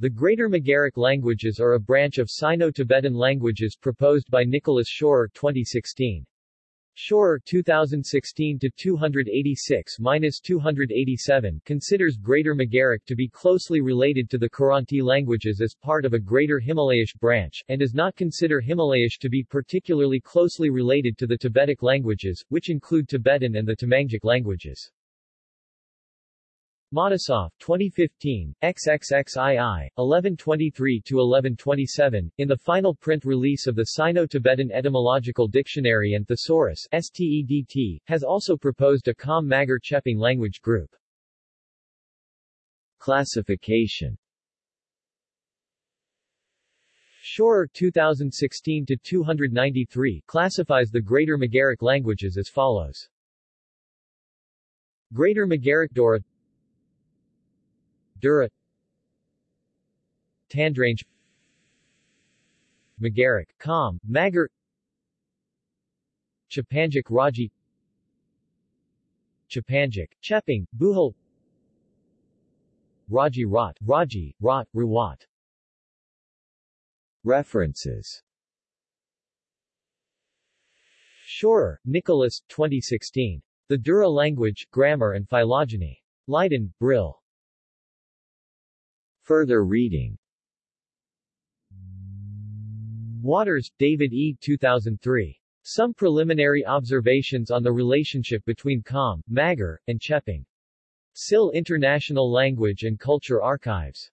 The Greater Magaric languages are a branch of Sino-Tibetan languages proposed by Nicholas Schorer 2016. Schorer 2016-286-287 considers Greater Magaric to be closely related to the Kiranti languages as part of a Greater Himalayish branch, and does not consider Himalayish to be particularly closely related to the Tibetic languages, which include Tibetan and the Tamangic languages. Matisoff, 2015, XXXII, 1123-1127, in the final print release of the Sino-Tibetan Etymological Dictionary and Thesaurus STEDT, has also proposed a Kham-Magar Chepang language group. Classification Schorer 2016-293 classifies the Greater Magaric languages as follows. Greater Magaric Dora Dura Tandrange Magaric, Kham, Magar Chepangic Raji Chepangic, Chepang, Bhujel Raji Rat, Raji, Rat, Rawat References Schorer, Nicholas, 2016. The Dura Language, Grammar and Phylogeny. Leiden, Brill. Further reading Watters, David E. 2003. Some Preliminary Observations on the Relationship between Kham, Magar, and Chepang. SIL International Language and Culture Archives.